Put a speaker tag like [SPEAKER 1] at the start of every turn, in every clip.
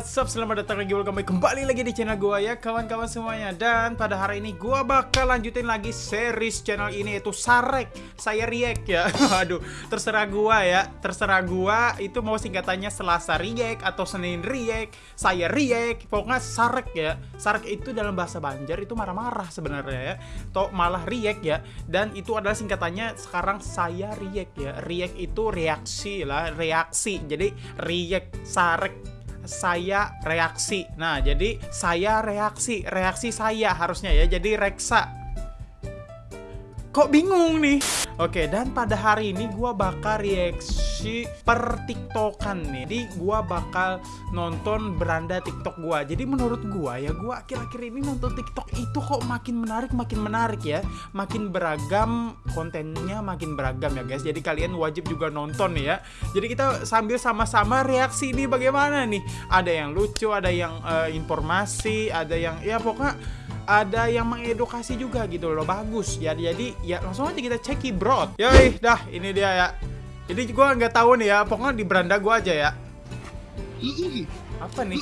[SPEAKER 1] What's up, selamat datang lagi, welcome kembali lagi di channel gua ya kawan-kawan semuanya. Dan pada hari ini gua bakal lanjutin lagi series channel ini yaitu Sarek. Saya React ya, aduh terserah gua ya. Terserah gua itu mau singkatannya Selasa React atau Senin React Saya React, pokoknya Sarek ya. Sarek itu dalam bahasa Banjar itu marah-marah sebenarnya ya. Atau malah React ya. Dan itu adalah singkatannya sekarang saya React ya. React itu reaksi lah, reaksi. Jadi React, Sarek saya reaksi. Nah, jadi saya reaksi, reaksi saya harusnya ya. Jadi reksa. Kok bingung nih? Oke, dan pada hari ini gua bakal reaksi per TikTokan nih. Jadi gua bakal nonton beranda TikTok gua. Jadi menurut gua ya, gua akhir-akhir ini nonton TikTok itu kok makin menarik, makin menarik ya. Makin beragam kontennya, makin beragam ya guys. Jadi kalian wajib juga nonton ya. Jadi kita sambil sama-sama reaksi ini bagaimana nih? Ada yang lucu, ada yang uh, informasi, ada yang ya pokoknya ada yang mengedukasi juga gitu loh bagus. Ya jadi ya langsung aja kita ceki bro yoi dah ini dia ya. Jadi gua nggak tahu nih ya pokoknya di beranda gua aja ya. Apa nih?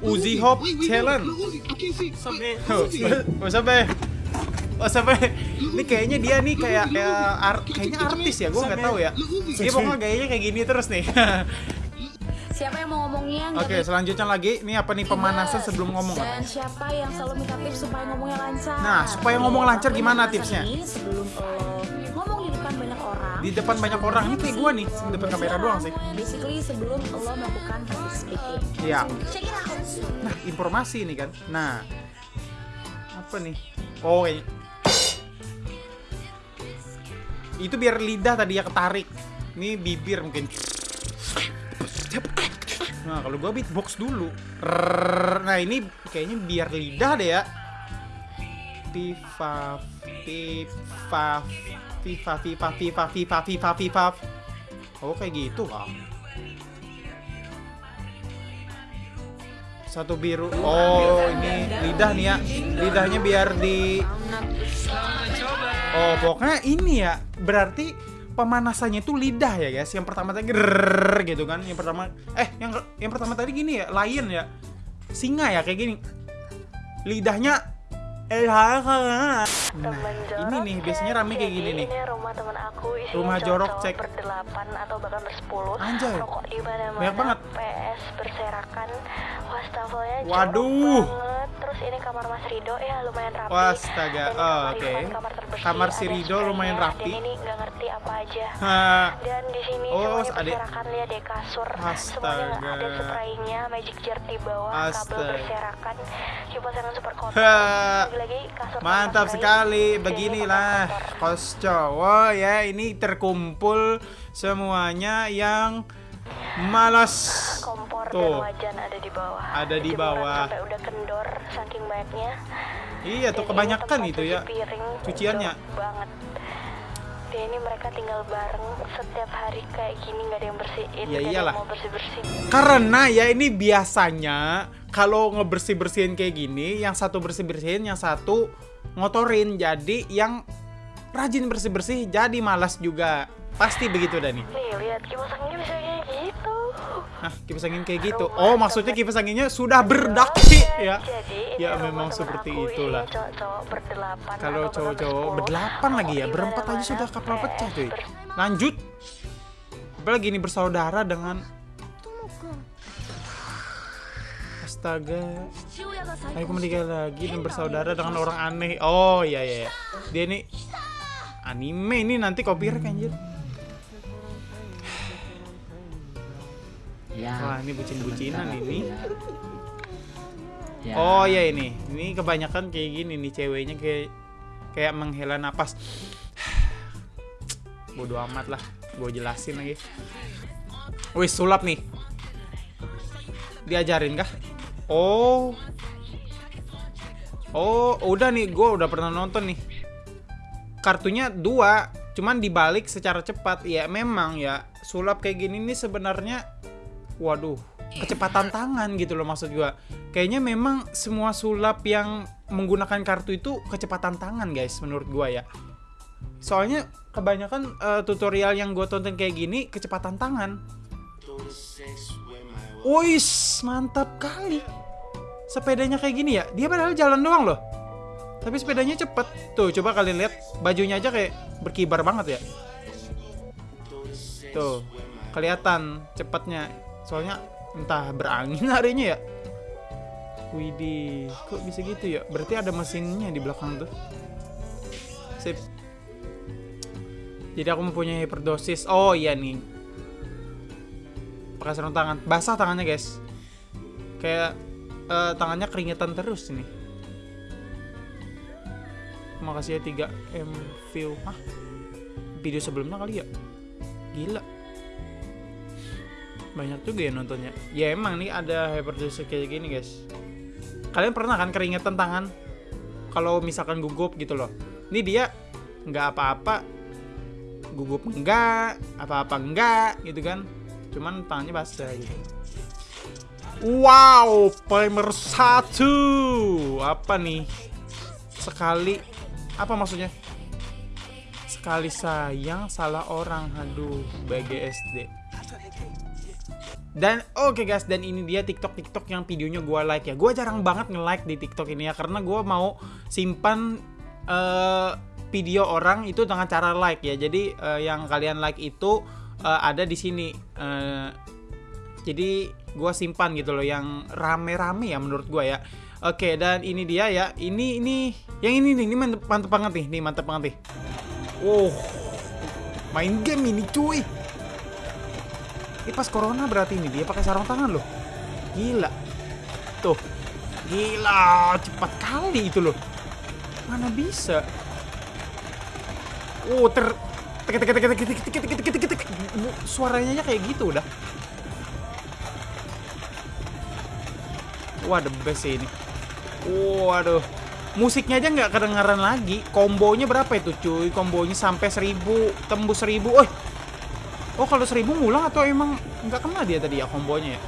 [SPEAKER 2] Uzi,
[SPEAKER 1] Hop Challenge. sampai. Oh sampai oh sampai. Ini kayaknya dia nih kayak kayak ar- kayaknya artis ya gua nggak tahu ya. Dia pokoknya gayanya kayak gini terus nih
[SPEAKER 3] Siapa yang mau ngomongnya?
[SPEAKER 1] oke
[SPEAKER 3] baik
[SPEAKER 1] selanjutnya lagi ini apa nih pemanasan sebelum ngomong
[SPEAKER 3] Dan siapa yang selalu minta tips supaya ngomongnya lancar?
[SPEAKER 1] Nah, supaya ngomong lancar
[SPEAKER 3] Lakuin
[SPEAKER 1] gimana tipsnya?
[SPEAKER 3] ini Sebelum lo ngomong di depan banyak orang.
[SPEAKER 1] di depan banyak orang ini kayak gua nih di depan kamera doang sih
[SPEAKER 3] Basically sebelum lo melakukan public speaking.
[SPEAKER 1] Iya.
[SPEAKER 3] Check it out.
[SPEAKER 1] Nah, informasi ini kan. Nah, apa nih? Oh, kayaknya. Itu biar lidah tadi ya ketarik. Ini bibir mungkin. Nah, kalau gua beatbox dulu. Rrrr. Nah, ini kayaknya biar lidah deh ya. Pifa, pifa, pifa, pifa, pifa, pifa, pifa, pifa. Oh, kayak gitu kah? Satu biru. Oh, ini lidah nih ya. Lidahnya biar di Oh, pokoknya ini ya. Berarti pemanasannya itu lidah ya, guys. Yang pertama tadi grrrr gitu kan. Yang pertama eh yang yang pertama tadi gini ya, lion ya. Singa ya kayak gini. Lidahnya eh nah, ini nih biasanya rame kayak gini nih.
[SPEAKER 4] Ini rumah teman aku isinya
[SPEAKER 1] Rumah jorok, cek.
[SPEAKER 4] berdelapan atau bahkan bersepuluh.
[SPEAKER 1] Anjay.
[SPEAKER 4] Rokok di mana-mana.
[SPEAKER 1] Banyak banget.
[SPEAKER 4] PS berserakan. Wastafelnya
[SPEAKER 1] Waduh.
[SPEAKER 4] banget. Terus ini kamar Mas Rido ya lumayan rapi.
[SPEAKER 1] Wastaga.
[SPEAKER 4] Dan
[SPEAKER 1] Oh, oke.
[SPEAKER 4] Ivan, kamar terbersih,
[SPEAKER 1] Kamar si Rido lumayan rapi.
[SPEAKER 4] Dan ini nggak ngerti apa aja.
[SPEAKER 1] Hah.
[SPEAKER 4] Dan di sini
[SPEAKER 1] Oh,
[SPEAKER 4] semuanya berserakan lihat deh kasur. Semuanya
[SPEAKER 1] Astaga.
[SPEAKER 4] nggak ada spraynya, magic jar di bawah, kabel
[SPEAKER 1] Astaga.
[SPEAKER 4] berserakan, kipas angin super kotor.
[SPEAKER 1] Ha.
[SPEAKER 4] Lagi-lagi kasur
[SPEAKER 1] Mantap sekali. Beginilah kos cowok ya. Ini terkumpul semuanya yang malas.
[SPEAKER 4] kompor
[SPEAKER 1] Tuh.
[SPEAKER 4] dan wajan ada di bawah.
[SPEAKER 1] Ada di
[SPEAKER 4] Jemuran
[SPEAKER 1] bawah.
[SPEAKER 4] Sampai udah kendor saking banyaknya.
[SPEAKER 1] Iya tuh kebanyakan itu ya.
[SPEAKER 4] Piring
[SPEAKER 1] Cuciannya.
[SPEAKER 4] banget. Dan ini mereka tinggal bareng setiap hari kayak gini nggak ada yang bersihin.
[SPEAKER 1] Ya
[SPEAKER 4] yang
[SPEAKER 1] iyalah.
[SPEAKER 4] mau bersih bersih.
[SPEAKER 1] Karena ya ini biasanya kalau ngebersih bersihin kayak gini, yang satu bersih bersihin, yang satu ngotorin. Jadi yang rajin bersih bersih jadi malas juga. Pasti begitu dah nih.
[SPEAKER 4] Lihat kipas anginnya bisa
[SPEAKER 1] Nah, kipas angin kayak gitu. Oh, maksudnya kipas anginnya sudah berdaki ya.
[SPEAKER 4] Ini
[SPEAKER 1] Ya memang seperti
[SPEAKER 4] aku,
[SPEAKER 1] itulah.
[SPEAKER 4] Ini.
[SPEAKER 1] Kalau cowok-cowok berdelapan lagi ya, berempat aja sudah kapal pecah
[SPEAKER 4] PS
[SPEAKER 1] cuy. Lanjut. Apalagi ini bersaudara dengan Astaga. Ayo kembali lagi dan bersaudara dengan orang aneh. Oh iya iya. iya. Dia nih anime ini nanti copyright anjir.
[SPEAKER 5] Ya.
[SPEAKER 1] Wah, ini bucin-bucinan ini.
[SPEAKER 5] Ya.
[SPEAKER 1] Oh iya ini. Ini kebanyakan kayak gini nih ceweknya kayak kayak menghela napas. Bodoh amat lah. Gue jelasin lagi. Wih, sulap nih. Diajarin kah? Oh. Oh, udah nih, gue udah pernah nonton nih. Kartunya dua, cuman dibalik secara cepat. Ya memang ya, sulap kayak gini nih sebenarnya, waduh, kecepatan tangan gitu loh maksud gue. Kayaknya memang semua sulap yang menggunakan kartu itu kecepatan tangan guys, menurut gue ya. Soalnya kebanyakan eh, tutorial yang gue tonton kayak gini kecepatan tangan. Wis, mantap kali. Sepedanya kayak gini ya. Dia padahal jalan doang loh. Tapi sepedanya cepet. Tuh, coba kalian lihat bajunya aja kayak berkibar banget ya. Tuh, kelihatan cepatnya. Soalnya entah berangin harinya ya. Widih, kok bisa gitu ya? Berarti ada mesinnya di belakang tuh. Sip. Jadi aku mempunyai hyperdosis. Oh iya nih. Pakai sarung tangan. Basah tangannya guys. Kayak eh, tangannya keringetan terus ini. Makasih ya 3 M view. Hah? Video sebelumnya kali ya? Gila. Banyak juga ya nontonnya. Ya emang nih ada hyperdosis kayak gini guys. Kalian pernah kan keringetan tangan? Kalau misalkan gugup gitu loh. Ini dia nggak apa-apa gugup enggak, apa-apa enggak gitu kan. Cuman tangannya basah gitu. Wow, primer satu. Apa nih? Sekali apa maksudnya? Sekali sayang salah orang. Aduh, BGSD. Dan oke guys, dan ini dia TikTok TikTok yang videonya gua like ya. Gua jarang banget nge-like di TikTok ini ya karena gua mau simpan eh, video orang itu dengan cara like ya. Jadi eh, yang kalian like itu eh, ada di sini. Eh, jadi gua simpan gitu loh yang rame-rame ya menurut gua ya. Oke, dan ini dia ya. Ini ini yang ini nih, ini mantep, banget nih. Nih mantep banget nih. Wow. Main game ini cuy. Ini pas corona berarti ini dia pakai sarung tangan loh. Gila. Tuh. Gila, cepat kali itu loh. Mana bisa? Oh, ter tek tek tek tek tek tek tek tek tek suaranya kayak gitu udah. Wah, the best ini. Waduh. Musiknya aja nggak kedengaran lagi. Kombonya berapa itu cuy? Kombonya sampai 1000, tembus 1000. Oh, Oh kalau 1000 ngulang atau emang nggak kena dia tadi ya kombonya ya?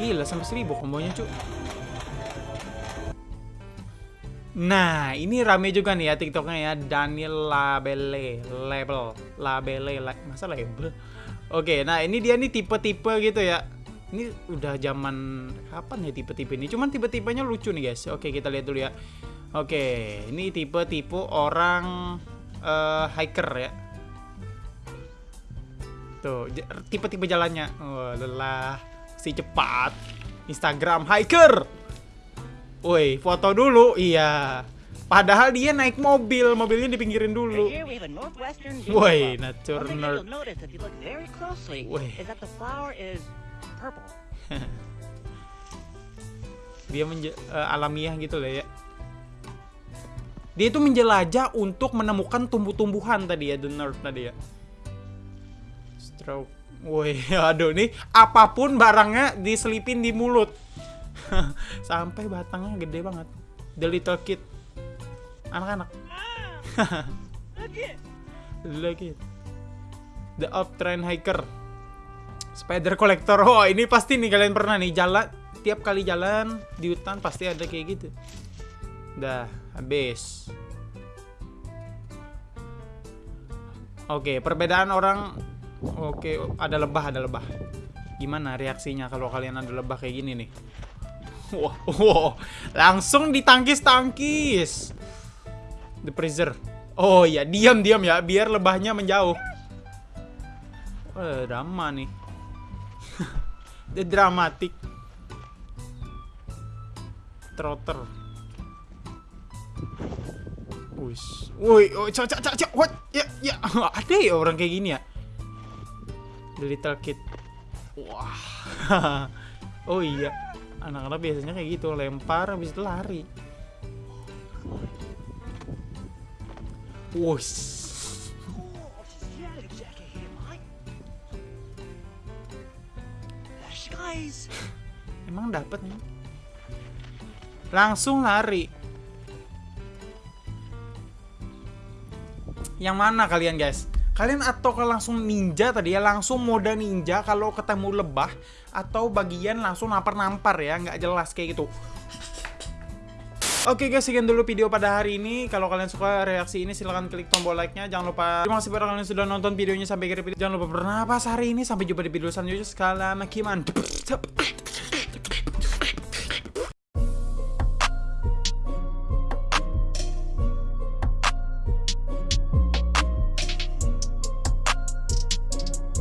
[SPEAKER 1] Gila sampai 1000 kombonya cu. Nah ini rame juga nih ya tiktoknya ya Daniel Labele Label Labele la, Masa label? Oke nah ini dia nih tipe-tipe gitu ya Ini udah zaman kapan ya tipe-tipe ini Cuman tipe-tipenya lucu nih guys Oke kita lihat dulu ya Oke ini tipe-tipe orang eh, hiker ya Tuh, j- tipe-tipe jalannya. Oh, lelah. Si cepat. Instagram hiker. Woi, foto dulu. Iya. Padahal dia naik mobil, mobilnya dipinggirin dulu. Woi, nature nerd.
[SPEAKER 5] purple.
[SPEAKER 1] Dia menje- eh, alamiah gitu lah ya. Dia itu menjelajah untuk menemukan tumbuh-tumbuhan tadi ya, the nerd tadi ya. Woi, aduh nih apa pun barangnya diselipin di mulut. Sampai batangnya gede banget. The little kid. Anak-anak. Look it. The uptrend hiker. Spider collector. Oh, ini pasti nih kalian pernah nih jalan tiap kali jalan di hutan pasti ada kayak gitu. Dah, habis. Oke, perbedaan orang Oke, ada lebah, ada lebah. Gimana reaksinya kalau kalian ada lebah kayak gini nih? Wah, wow, langsung ditangkis-tangkis. The freezer. Oh iya, diam-diam ya, biar lebahnya menjauh. Eh, drama nih. The dramatic. Trotter. Wis. Woi, oh, cak cak cak. What? Ya, ya. Ada ya orang kayak gini ya? The Little Kid. Wah. oh iya. Anak-anak biasanya kayak gitu, lempar habis itu lari. Wus.
[SPEAKER 5] Guys,
[SPEAKER 1] Emang dapat nih? Langsung lari. Yang mana kalian guys? Kalian atau langsung ninja tadi ya langsung mode ninja kalau ketemu lebah atau bagian langsung nampar-nampar ya nggak jelas kayak gitu. Oke guys, sekian dulu video pada hari ini. Kalau kalian suka reaksi ini silahkan klik tombol like-nya. Jangan lupa terima kasih pada kalian sudah nonton videonya sampai akhir video. Jangan lupa bernapas hari ini. Sampai jumpa di video selanjutnya. Sekalian, Kiman.